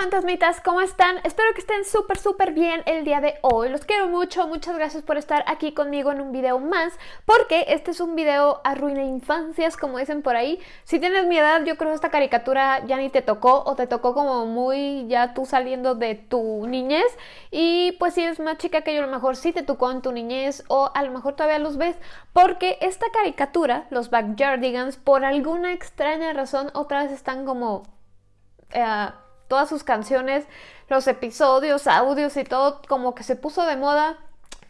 fantasmitas, ¿cómo están? Espero que estén súper súper bien el día de hoy. Los quiero mucho, muchas gracias por estar aquí conmigo en un video más, porque este es un video arruina infancias, como dicen por ahí. Si tienes mi edad, yo creo que esta caricatura ya ni te tocó, o te tocó como muy ya tú saliendo de tu niñez. Y pues si eres más chica que yo, a lo mejor sí te tocó en tu niñez, o a lo mejor todavía los ves, porque esta caricatura, los Backyardigans, por alguna extraña razón, otra vez están como... Eh, todas sus canciones, los episodios, audios y todo como que se puso de moda.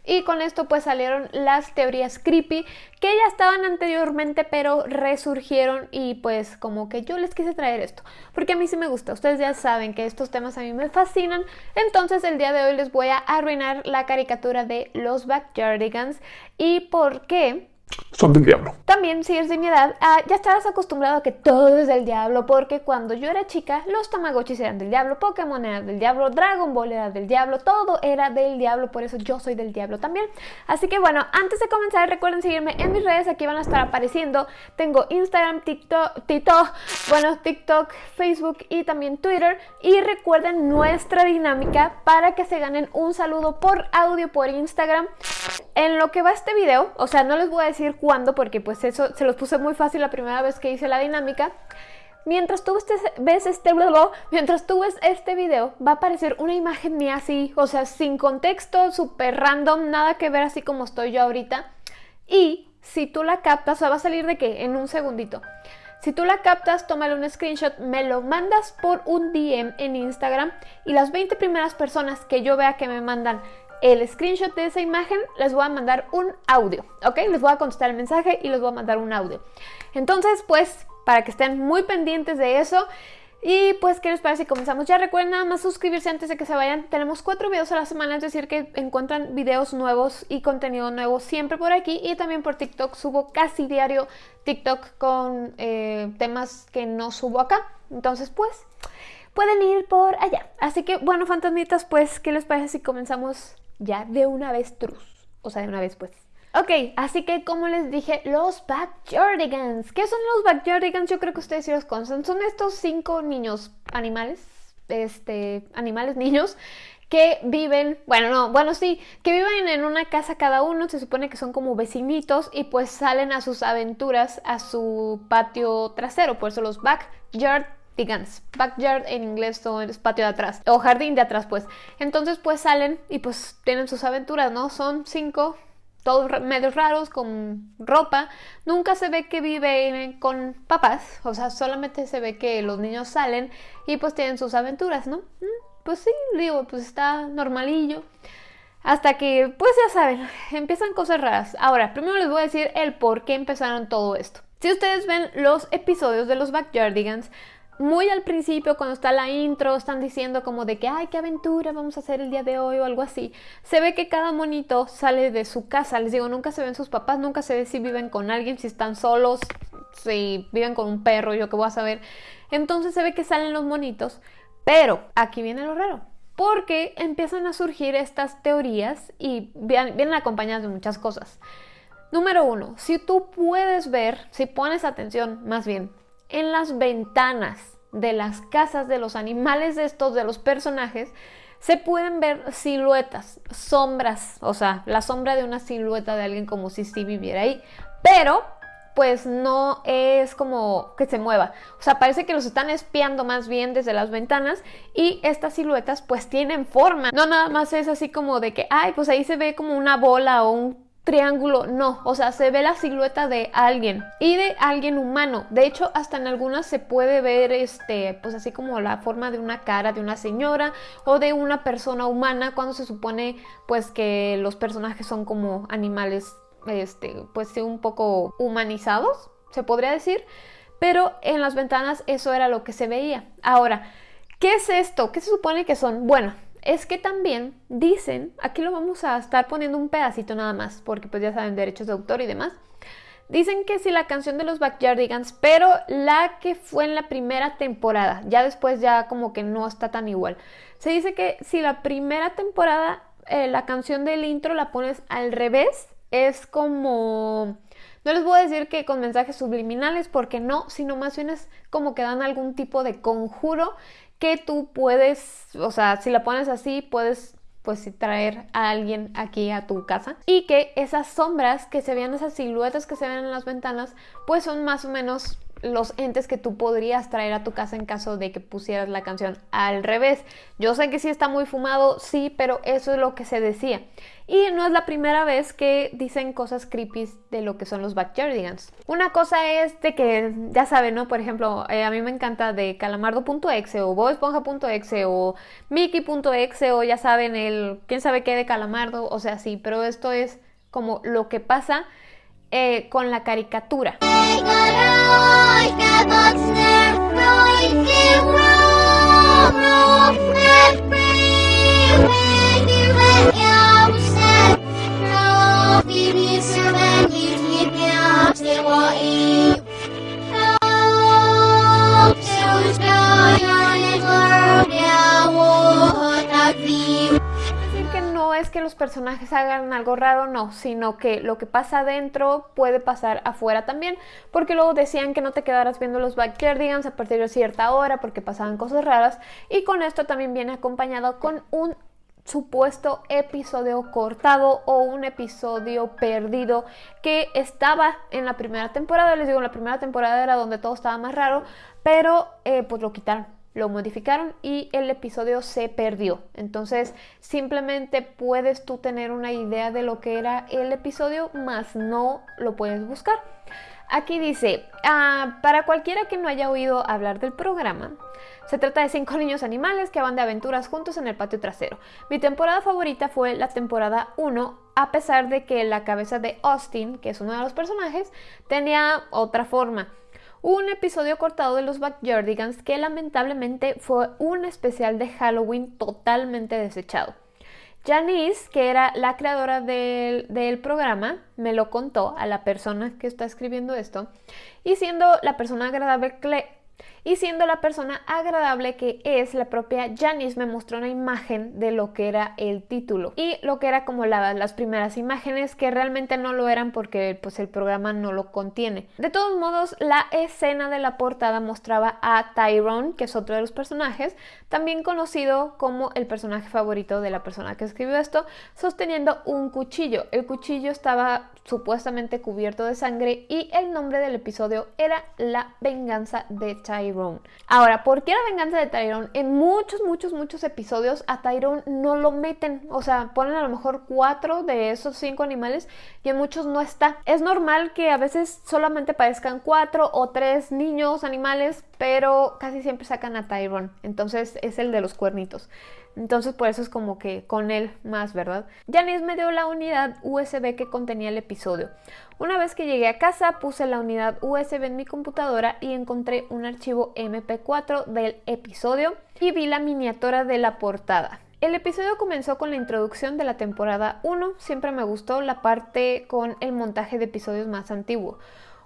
Y con esto pues salieron las teorías creepy que ya estaban anteriormente pero resurgieron y pues como que yo les quise traer esto porque a mí sí me gusta, ustedes ya saben que estos temas a mí me fascinan entonces el día de hoy les voy a arruinar la caricatura de los Backyardigans y por qué son del diablo. También, si eres de mi edad, ah, ya estarás acostumbrado a que todo es del diablo, porque cuando yo era chica, los Tamagotchis eran del diablo, Pokémon era del diablo, Dragon Ball era del diablo, todo era del diablo, por eso yo soy del diablo también. Así que bueno, antes de comenzar, recuerden seguirme en mis redes, aquí van a estar apareciendo. Tengo Instagram, TikTok, TikTok, bueno, TikTok, Facebook y también Twitter. Y recuerden nuestra dinámica para que se ganen un saludo por audio por Instagram. En lo que va este video, o sea, no les voy a decir cuándo porque pues eso se los puse muy fácil la primera vez que hice la dinámica. Mientras tú ves este mientras tú ves este video, va a aparecer una imagen mía así, o sea, sin contexto, súper random, nada que ver así como estoy yo ahorita. Y si tú la captas, o sea, va a salir de qué? En un segundito. Si tú la captas, tómale un screenshot, me lo mandas por un DM en Instagram y las 20 primeras personas que yo vea que me mandan el screenshot de esa imagen, les voy a mandar un audio, ¿ok? Les voy a contestar el mensaje y les voy a mandar un audio. Entonces, pues, para que estén muy pendientes de eso. Y pues, ¿qué les parece si comenzamos? Ya recuerden nada más suscribirse antes de que se vayan. Tenemos cuatro videos a la semana, es decir, que encuentran videos nuevos y contenido nuevo siempre por aquí. Y también por TikTok subo casi diario TikTok con eh, temas que no subo acá. Entonces, pues, pueden ir por allá. Así que, bueno, fantasmitas, pues, ¿qué les parece si comenzamos ya de una vez trus. O sea, de una vez pues. Ok, así que como les dije, los Backyardigans. ¿Qué son los Backyardigans? Yo creo que ustedes sí los conocen. Son estos cinco niños animales, este, animales niños, que viven, bueno, no, bueno, sí, que viven en una casa cada uno, se supone que son como vecinitos y pues salen a sus aventuras a su patio trasero, por eso los Backyard Backyard en inglés es patio de atrás o jardín de atrás pues. Entonces pues salen y pues tienen sus aventuras, ¿no? Son cinco, todos medios raros, con ropa. Nunca se ve que viven con papás, o sea, solamente se ve que los niños salen y pues tienen sus aventuras, ¿no? Mm, pues sí, digo, pues está normalillo. Hasta que, pues ya saben, empiezan cosas raras. Ahora, primero les voy a decir el por qué empezaron todo esto. Si ustedes ven los episodios de los Backyardigans, muy al principio, cuando está la intro, están diciendo como de que, ay, qué aventura vamos a hacer el día de hoy o algo así. Se ve que cada monito sale de su casa. Les digo, nunca se ven sus papás, nunca se ve si viven con alguien, si están solos, si viven con un perro, yo qué voy a saber. Entonces se ve que salen los monitos. Pero aquí viene lo raro. Porque empiezan a surgir estas teorías y vienen acompañadas de muchas cosas. Número uno, si tú puedes ver, si pones atención más bien, en las ventanas de las casas de los animales estos, de los personajes, se pueden ver siluetas, sombras, o sea, la sombra de una silueta de alguien como si sí viviera ahí, pero pues no es como que se mueva, o sea, parece que los están espiando más bien desde las ventanas y estas siluetas pues tienen forma, no nada más es así como de que, ay, pues ahí se ve como una bola o un triángulo, no, o sea, se ve la silueta de alguien y de alguien humano. De hecho, hasta en algunas se puede ver este, pues así como la forma de una cara de una señora o de una persona humana cuando se supone pues que los personajes son como animales este, pues un poco humanizados, se podría decir, pero en las ventanas eso era lo que se veía. Ahora, ¿qué es esto? ¿Qué se supone que son? Bueno, es que también dicen, aquí lo vamos a estar poniendo un pedacito nada más, porque pues ya saben derechos de autor y demás. Dicen que si la canción de los Backyardigans, pero la que fue en la primera temporada, ya después ya como que no está tan igual. Se dice que si la primera temporada, eh, la canción del intro la pones al revés, es como... No les voy a decir que con mensajes subliminales, porque no, sino más bien es como que dan algún tipo de conjuro que tú puedes, o sea, si la pones así, puedes pues traer a alguien aquí a tu casa. Y que esas sombras que se vean, esas siluetas que se ven en las ventanas, pues son más o menos los entes que tú podrías traer a tu casa en caso de que pusieras la canción al revés. Yo sé que sí está muy fumado, sí, pero eso es lo que se decía. Y no es la primera vez que dicen cosas creepy de lo que son los Backyardigans. Una cosa es de que, ya saben, ¿no? Por ejemplo, eh, a mí me encanta de calamardo.exe o boesponja.exe o mickey.exe o ya saben, el quién sabe qué de calamardo, o sea, sí, pero esto es como lo que pasa eh, con la caricatura. Personajes hagan algo raro, no, sino que lo que pasa adentro puede pasar afuera también, porque luego decían que no te quedaras viendo los Backyardigans a partir de cierta hora porque pasaban cosas raras, y con esto también viene acompañado con un supuesto episodio cortado o un episodio perdido que estaba en la primera temporada. Les digo, la primera temporada era donde todo estaba más raro, pero eh, pues lo quitaron lo modificaron y el episodio se perdió. Entonces simplemente puedes tú tener una idea de lo que era el episodio, más no lo puedes buscar. Aquí dice, ah, para cualquiera que no haya oído hablar del programa, se trata de cinco niños animales que van de aventuras juntos en el patio trasero. Mi temporada favorita fue la temporada 1, a pesar de que la cabeza de Austin, que es uno de los personajes, tenía otra forma un episodio cortado de los Backyardigans que lamentablemente fue un especial de Halloween totalmente desechado. Janice, que era la creadora del, programa, me lo contó a la persona que está escribiendo esto, y siendo la persona agradable y siendo la persona agradable que es, la propia Janice me mostró una imagen de lo que era el título y lo que era como las primeras imágenes que realmente no lo eran porque pues el programa no lo contiene. De todos modos, la escena de la portada mostraba a Tyrone, que es otro de los personajes, también conocido como el personaje favorito de la persona que escribió esto, sosteniendo un cuchillo. El cuchillo estaba supuestamente cubierto de sangre y el nombre del episodio era La venganza de Tyrone. Ahora, ¿por qué la venganza de Tyrone? En muchos, muchos, muchos episodios a Tyrone no lo meten, o sea, ponen a lo mejor cuatro de esos cinco animales y en muchos no está. Es normal que a veces solamente parezcan cuatro o tres niños animales, pero casi siempre sacan a Tyrone, entonces es el de los cuernitos. Entonces por eso es como que con él más, ¿verdad? Janice me dio la unidad USB que contenía el episodio. Una vez que llegué a casa puse la unidad USB en mi computadora y encontré un archivo MP4 del episodio y vi la miniatura de la portada. El episodio comenzó con la introducción de la temporada 1, siempre me gustó la parte con el montaje de episodios más antiguo.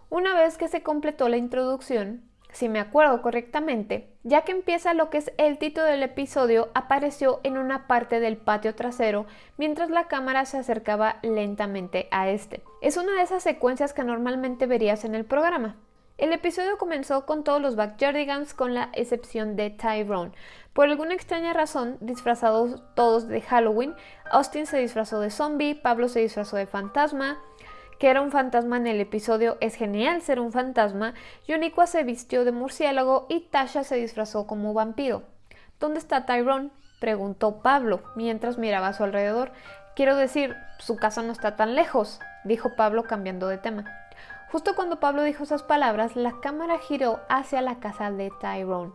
Una vez que se completó la introducción, si me acuerdo correctamente, ya que empieza lo que es el título del episodio, apareció en una parte del patio trasero mientras la cámara se acercaba lentamente a este. Es una de esas secuencias que normalmente verías en el programa. El episodio comenzó con todos los Backyardigans con la excepción de Tyrone. Por alguna extraña razón, disfrazados todos de Halloween, Austin se disfrazó de zombie, Pablo se disfrazó de fantasma, que era un fantasma en el episodio Es genial ser un fantasma, Yoniqua se vistió de murciélago y Tasha se disfrazó como vampiro. ¿Dónde está Tyrone? preguntó Pablo mientras miraba a su alrededor. Quiero decir, su casa no está tan lejos, dijo Pablo cambiando de tema. Justo cuando Pablo dijo esas palabras, la cámara giró hacia la casa de Tyrone.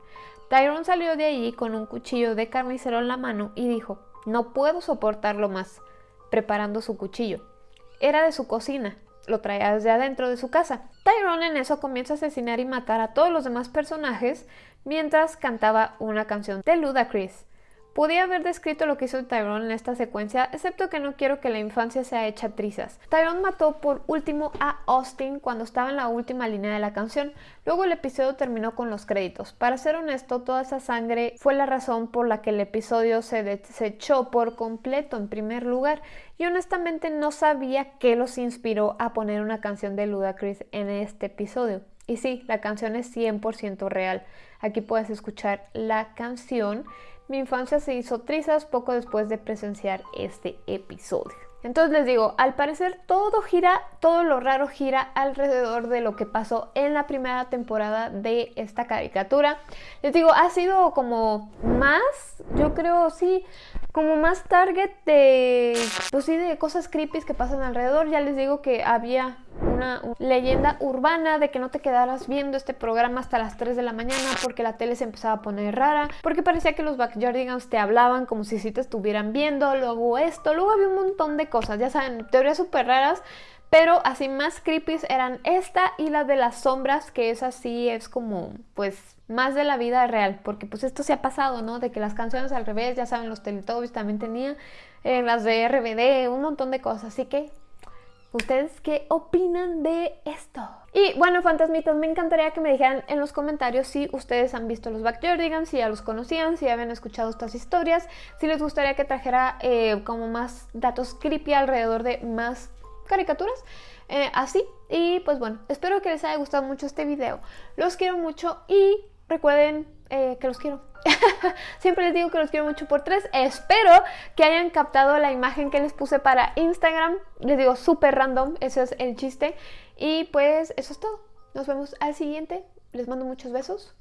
Tyrone salió de allí con un cuchillo de carnicero en la mano y dijo, no puedo soportarlo más, preparando su cuchillo. Era de su cocina, lo traía desde adentro de su casa. Tyrone en eso comienza a asesinar y matar a todos los demás personajes mientras cantaba una canción de Ludacris. Podía haber descrito lo que hizo Tyrone en esta secuencia, excepto que no quiero que la infancia sea hecha trizas. Tyrone mató por último a Austin cuando estaba en la última línea de la canción, luego el episodio terminó con los créditos. Para ser honesto, toda esa sangre fue la razón por la que el episodio se desechó por completo en primer lugar, y honestamente no sabía qué los inspiró a poner una canción de Ludacris en este episodio. Y sí, la canción es 100% real. Aquí puedes escuchar la canción. Mi infancia se hizo trizas poco después de presenciar este episodio. Entonces les digo, al parecer todo gira, todo lo raro gira alrededor de lo que pasó en la primera temporada de esta caricatura. Les digo, ha sido como más, yo creo, sí, como más target de, pues sí, de cosas creepy que pasan alrededor. Ya les digo que había una, leyenda urbana de que no te quedaras viendo este programa hasta las 3 de la mañana porque la tele se empezaba a poner rara, porque parecía que los Backyardigans te hablaban como si sí te estuvieran viendo, luego esto, luego había un montón de cosas, ya saben, teorías súper raras, pero así más creepy eran esta y la de las sombras, que es así, es como, pues, más de la vida real, porque pues esto se ha pasado, ¿no? De que las canciones al revés, ya saben, los Teletubbies también tenían, eh, las de RBD, un montón de cosas, así que ¿Ustedes qué opinan de esto? Y bueno, fantasmitas, me encantaría que me dijeran en los comentarios si ustedes han visto los Backyardigans, si ya los conocían, si habían escuchado estas historias, si les gustaría que trajera eh, como más datos creepy alrededor de más caricaturas. Eh, así, y pues bueno, espero que les haya gustado mucho este video. Los quiero mucho y recuerden eh, que los quiero. Siempre les digo que los quiero mucho por tres. Espero que hayan captado la imagen que les puse para Instagram. Les digo súper random, ese es el chiste. Y pues eso es todo. Nos vemos al siguiente. Les mando muchos besos.